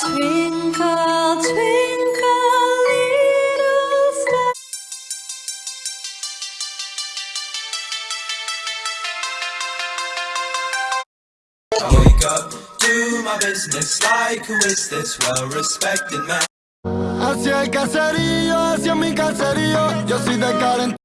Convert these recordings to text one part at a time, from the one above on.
Twinkle, twinkle, little star. I wake up, do my business like who is this well-respected man? Hacia el caserío, hacia mi caserío, yo soy de Karen.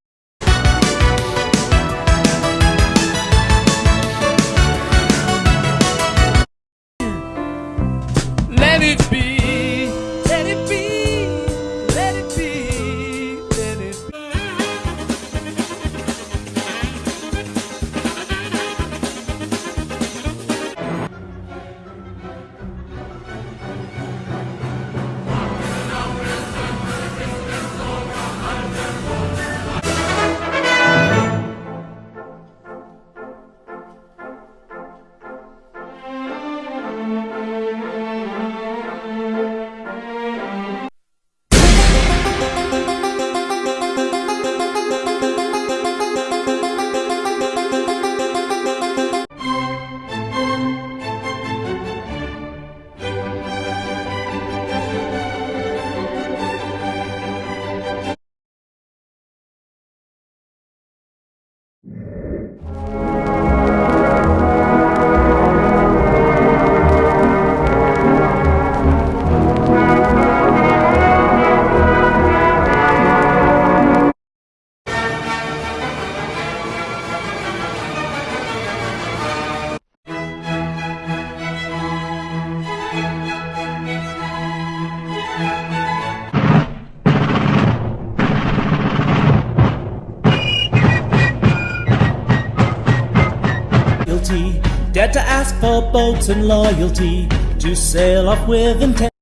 Música Guilty, dared to ask for boats and loyalty, to sail off with intent.